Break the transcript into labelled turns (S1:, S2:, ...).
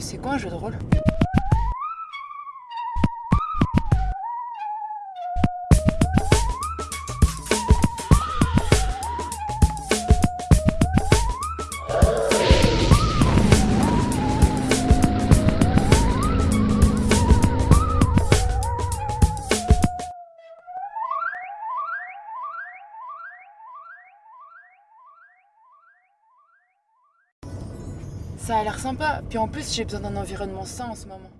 S1: c'est quoi un jeu de rôle? Ça a l'air sympa, puis en plus j'ai besoin d'un environnement sain en ce moment.